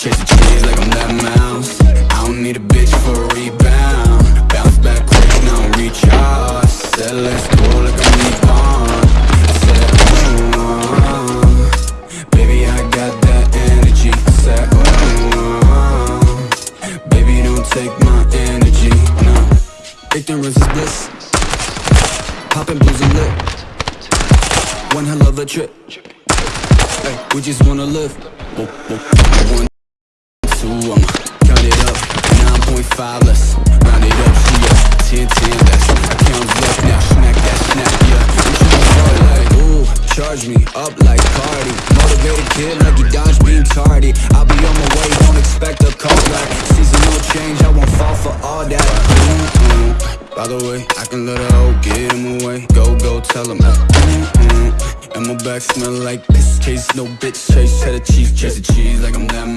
Chasing cheese like I'm that mouse. I don't need a bitch for a rebound. Bounce back quick, now I'm recharge Said let's go like I'm reborn I said, oh, baby I got that energy. I said, oh, baby don't take my energy, no. Ignorance is bliss Poppin' blues and lit. One hell of a trip. Hey, we just wanna live. One, two, I'ma count it up 9.5, let's round it up See ya, 10, 10, that's Accounts left now, smack that snap, yeah. I'm like, ooh, charge me up like Cardi. Motivated kid like you dodge being tardy. I'll be on my way, don't expect a call back. Seasonal change, I won't fall for all that. Mm-mm. By the way, I can let a hoe get in my way. Go, go, tell him, mm-mm. And my back smell like piss case, no bitch chase Cheddar cheese, chase the cheese like I'm that